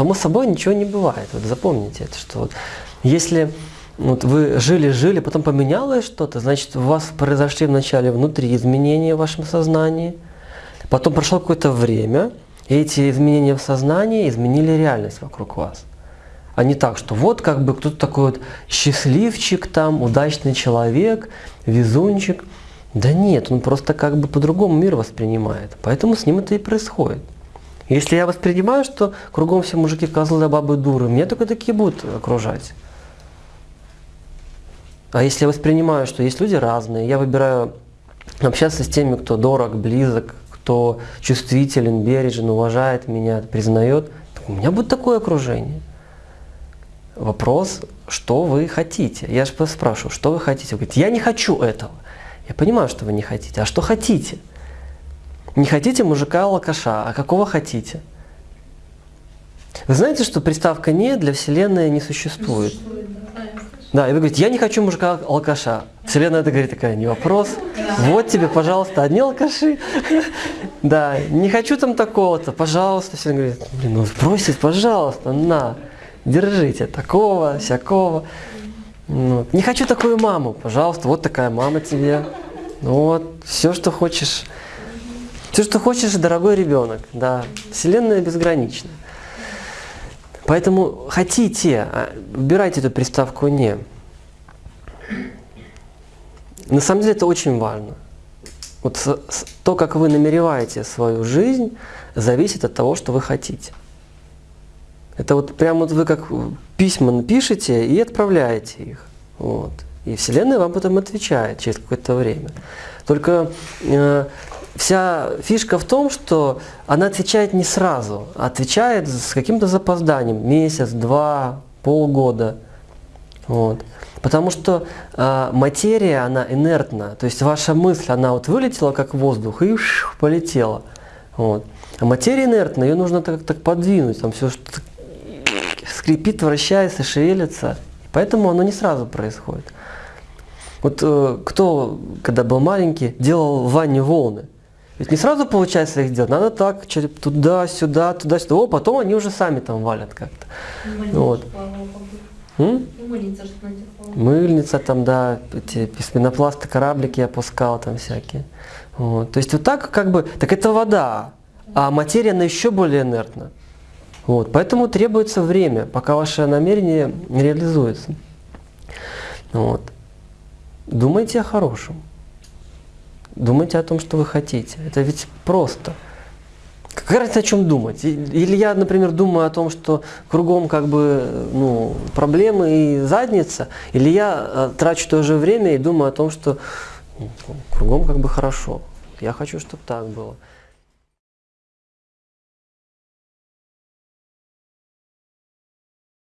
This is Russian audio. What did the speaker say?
само собой ничего не бывает. Вот запомните это, что вот если вот вы жили-жили, потом поменялось что-то, значит, у вас произошли вначале внутри изменения в вашем сознании, потом прошло какое-то время, и эти изменения в сознании изменили реальность вокруг вас. А не так, что вот как бы кто-то такой вот счастливчик там, удачный человек, везунчик. Да нет, он просто как бы по-другому мир воспринимает. Поэтому с ним это и происходит. Если я воспринимаю, что кругом все мужики козлы, бабы дуры, меня только такие будут окружать. А если я воспринимаю, что есть люди разные, я выбираю общаться с теми, кто дорог, близок, кто чувствителен, бережен, уважает меня, признает, у меня будет такое окружение. Вопрос, что вы хотите? Я же спрашиваю, что вы хотите? Вы говорите, я не хочу этого. Я понимаю, что вы не хотите. А что хотите? Не хотите мужика-алкаша, а какого хотите? Вы знаете, что приставка «не» для Вселенной не существует? Да, и вы говорите, я не хочу мужика-алкаша. Вселенная это говорит, такая, не вопрос. Вот тебе, пожалуйста, одни алкаши. Да, не хочу там такого-то, пожалуйста. Вселенная говорит, блин, ну просит, пожалуйста, на, держите, такого, всякого. Ну, не хочу такую маму, пожалуйста, вот такая мама тебе. Ну вот, все, что хочешь. Все, что хочешь, дорогой ребенок. Да, Вселенная безгранична. Поэтому хотите, а, убирайте эту приставку «не». На самом деле это очень важно. Вот то, как вы намереваете свою жизнь, зависит от того, что вы хотите. Это вот прямо вот вы как письма напишите и отправляете их. Вот. И Вселенная вам потом отвечает через какое-то время. Только э, вся фишка в том, что она отвечает не сразу, а отвечает с каким-то запозданием, месяц, два, полгода. Вот. Потому что э, материя, она инертна, то есть ваша мысль, она вот вылетела как воздух и ш, полетела. Вот. А материя инертна, ее нужно так, так подвинуть, там все скрипит, вращается, шевелится. Поэтому оно не сразу происходит. Вот э, кто, когда был маленький, делал в ванне волны. Ведь не сразу получается их делать, надо так, туда-сюда, туда-сюда. О, потом они уже сами там валят как-то. Вот. Мыльница, Мыльница там, да, эти пенопласты, кораблики опускал там всякие. Вот. То есть вот так как бы, так это вода, а материя, она еще более инертна. Вот. Поэтому требуется время, пока ваше намерение реализуется. Вот. Думайте о хорошем. Думайте о том, что вы хотите. Это ведь просто. Какая разница, о чем думать? Или я, например, думаю о том, что кругом как бы ну, проблемы и задница, или я э, трачу то же время и думаю о том, что ну, кругом как бы хорошо. Я хочу, чтобы так было.